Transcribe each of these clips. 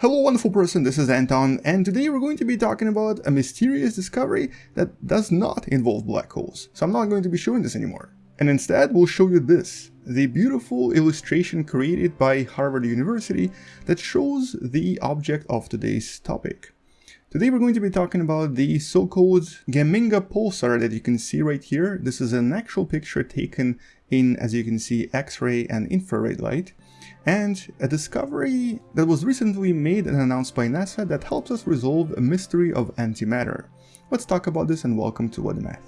Hello wonderful person, this is Anton, and today we're going to be talking about a mysterious discovery that does not involve black holes. So I'm not going to be showing this anymore. And instead we'll show you this, the beautiful illustration created by Harvard University that shows the object of today's topic. Today we're going to be talking about the so-called Geminga pulsar that you can see right here. This is an actual picture taken in, as you can see, X-ray and infrared light and a discovery that was recently made and announced by NASA that helps us resolve a mystery of antimatter. Let's talk about this and welcome to What Math.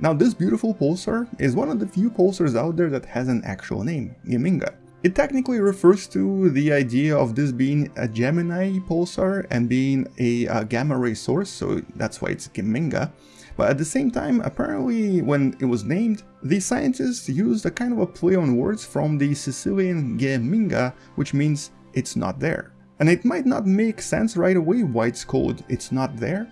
Now this beautiful pulsar is one of the few pulsars out there that has an actual name, Geminga. It technically refers to the idea of this being a Gemini pulsar and being a, a gamma ray source, so that's why it's Geminga. But at the same time, apparently when it was named, the scientists used a kind of a play on words from the Sicilian Geminga, which means it's not there. And it might not make sense right away why it's called It's Not There,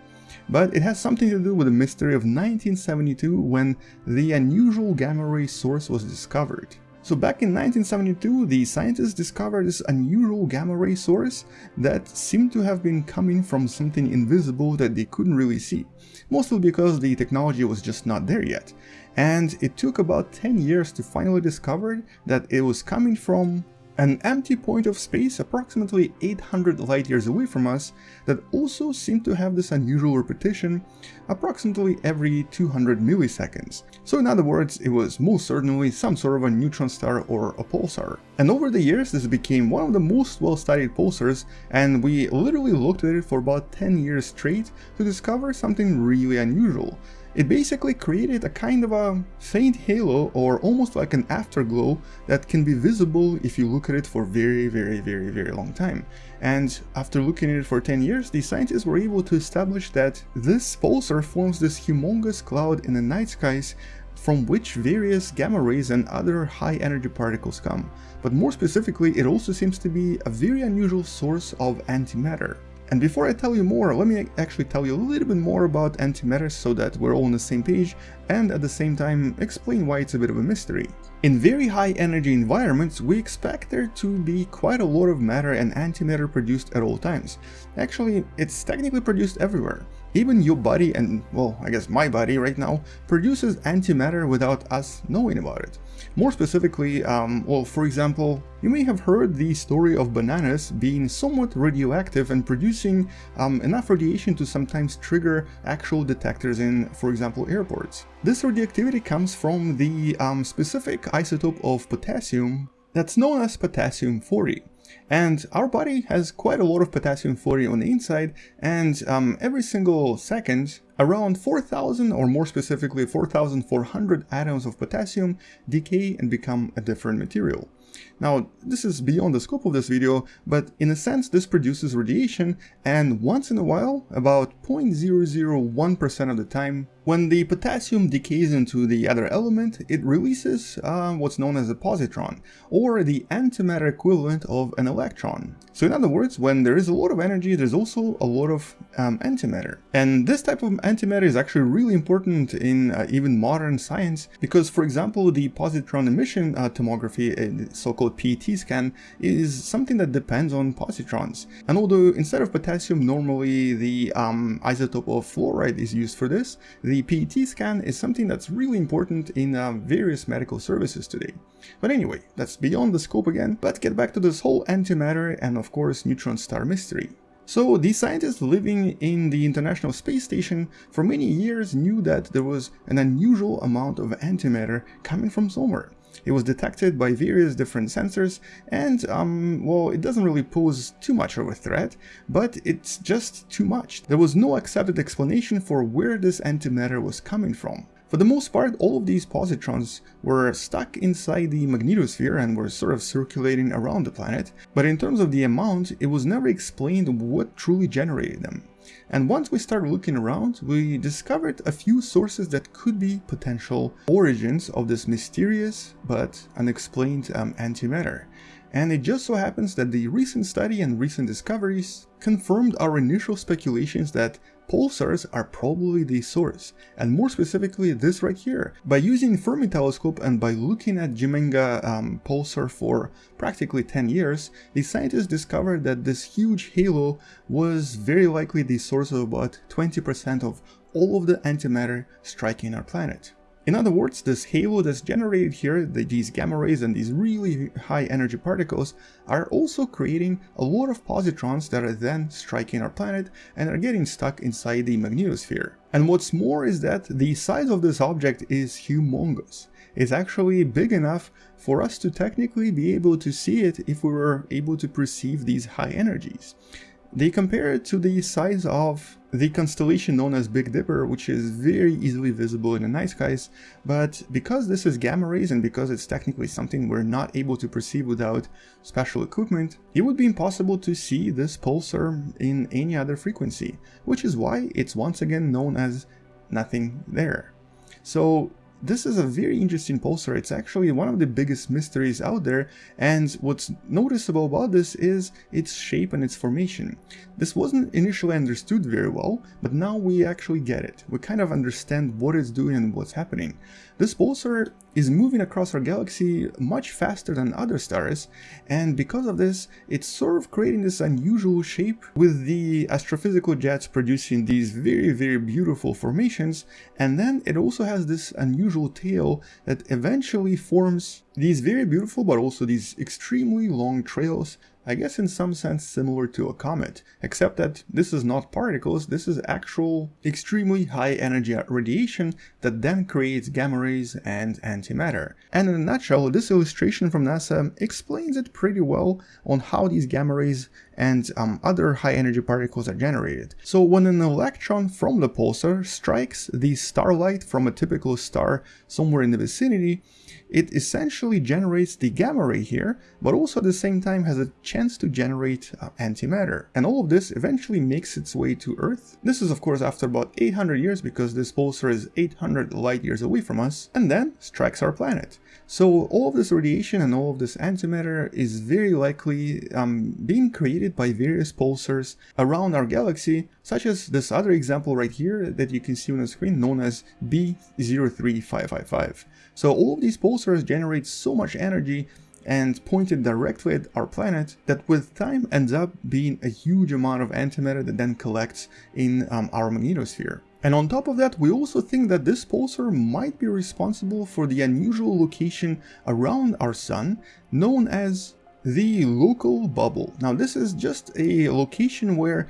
but it has something to do with the mystery of 1972 when the unusual gamma ray source was discovered. So back in 1972, the scientists discovered this unusual gamma ray source that seemed to have been coming from something invisible that they couldn't really see, mostly because the technology was just not there yet. And it took about 10 years to finally discover that it was coming from an empty point of space approximately 800 light years away from us that also seemed to have this unusual repetition approximately every 200 milliseconds. So in other words, it was most certainly some sort of a neutron star or a pulsar. And over the years this became one of the most well studied pulsars and we literally looked at it for about 10 years straight to discover something really unusual. It basically created a kind of a faint halo or almost like an afterglow that can be visible if you look at it for very very very very long time. And after looking at it for 10 years, the scientists were able to establish that this pulsar forms this humongous cloud in the night skies from which various gamma rays and other high energy particles come. But more specifically, it also seems to be a very unusual source of antimatter. And before I tell you more, let me actually tell you a little bit more about antimatter so that we're all on the same page and at the same time explain why it's a bit of a mystery. In very high energy environments, we expect there to be quite a lot of matter and antimatter produced at all times. Actually, it's technically produced everywhere. Even your body and, well, I guess my body right now, produces antimatter without us knowing about it. More specifically, um, well, for example, you may have heard the story of bananas being somewhat radioactive and producing um, enough radiation to sometimes trigger actual detectors in, for example, airports. This radioactivity comes from the um, specific isotope of potassium that's known as potassium-40. And our body has quite a lot of potassium-40 on the inside, and um, every single second, around 4,000 or more specifically 4,400 atoms of potassium decay and become a different material. Now, this is beyond the scope of this video, but in a sense this produces radiation and once in a while, about 0.001% of the time, when the potassium decays into the other element, it releases uh, what's known as a positron, or the antimatter equivalent of an electron. So in other words, when there is a lot of energy, there's also a lot of um, antimatter. And this type of antimatter is actually really important in uh, even modern science, because for example, the positron emission uh, tomography, uh, so-called PET scan, is something that depends on positrons. And although instead of potassium, normally the um, isotope of fluoride is used for this, the PET scan is something that's really important in uh, various medical services today. But anyway, that's beyond the scope again, but get back to this whole antimatter and of course neutron star mystery. So these scientists living in the International Space Station for many years knew that there was an unusual amount of antimatter coming from somewhere. It was detected by various different sensors and, um, well, it doesn't really pose too much of a threat, but it's just too much. There was no accepted explanation for where this antimatter was coming from. For the most part, all of these positrons were stuck inside the magnetosphere and were sort of circulating around the planet, but in terms of the amount, it was never explained what truly generated them. And once we started looking around, we discovered a few sources that could be potential origins of this mysterious but unexplained um, antimatter. And it just so happens that the recent study and recent discoveries confirmed our initial speculations that pulsars are probably the source, and more specifically this right here. By using Fermi telescope and by looking at Geminga um, pulsar for practically 10 years, the scientists discovered that this huge halo was very likely the source of about 20% of all of the antimatter striking our planet. In other words, this halo that's generated here, the, these gamma rays and these really high energy particles, are also creating a lot of positrons that are then striking our planet and are getting stuck inside the magnetosphere. And what's more is that the size of this object is humongous. It's actually big enough for us to technically be able to see it if we were able to perceive these high energies. They compare it to the size of the constellation known as Big Dipper, which is very easily visible in the night skies, but because this is gamma rays and because it's technically something we're not able to perceive without special equipment, it would be impossible to see this pulsar in any other frequency, which is why it's once again known as nothing there. So this is a very interesting pulsar, it's actually one of the biggest mysteries out there and what's noticeable about this is its shape and its formation. This wasn't initially understood very well, but now we actually get it. We kind of understand what it's doing and what's happening. This pulsar is moving across our galaxy much faster than other stars, and because of this, it's sort of creating this unusual shape with the astrophysical jets producing these very, very beautiful formations, and then it also has this unusual tail that eventually forms these very beautiful but also these extremely long trails I guess in some sense similar to a comet, except that this is not particles, this is actual extremely high energy radiation that then creates gamma rays and antimatter. And in a nutshell, this illustration from NASA explains it pretty well on how these gamma rays and um, other high energy particles are generated. So when an electron from the pulsar strikes the starlight from a typical star somewhere in the vicinity, it essentially generates the gamma ray here, but also at the same time has a chance to generate uh, antimatter. And all of this eventually makes its way to Earth. This is of course after about 800 years because this pulsar is 800 light years away from us, and then strikes our planet. So all of this radiation and all of this antimatter is very likely um, being created by various pulsars around our galaxy, such as this other example right here that you can see on the screen known as B03555. So all of these pulsars generate so much energy and pointed directly at our planet that with time ends up being a huge amount of antimatter that then collects in um, our magnetosphere. And on top of that, we also think that this pulsar might be responsible for the unusual location around our sun known as the local bubble. Now this is just a location where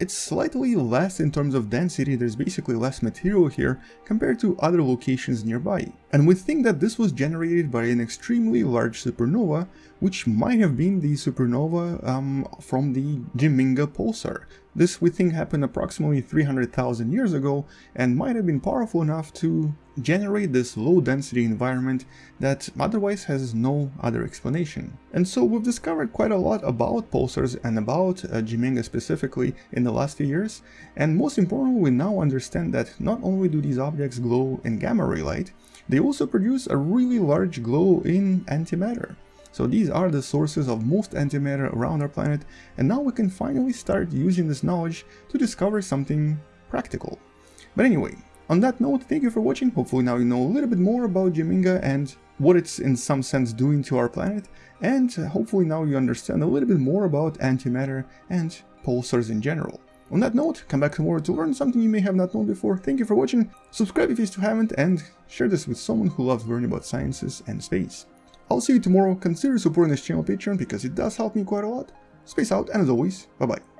it's slightly less in terms of density, there's basically less material here compared to other locations nearby. And we think that this was generated by an extremely large supernova, which might have been the supernova um, from the Geminga pulsar. This we think happened approximately 300,000 years ago and might have been powerful enough to generate this low density environment that otherwise has no other explanation. And so we've discovered quite a lot about pulsars and about uh, Geminga specifically in the last few years and most importantly we now understand that not only do these objects glow in gamma ray light, they also produce a really large glow in antimatter. So these are the sources of most antimatter around our planet and now we can finally start using this knowledge to discover something practical. But anyway, on that note, thank you for watching, hopefully now you know a little bit more about Geminga and what it's in some sense doing to our planet, and hopefully now you understand a little bit more about antimatter and pulsars in general. On that note, come back tomorrow to learn something you may have not known before. Thank you for watching, subscribe if you still haven't, and share this with someone who loves learning about sciences and space. I'll see you tomorrow, consider supporting this channel Patreon because it does help me quite a lot. Space out, and as always, bye bye.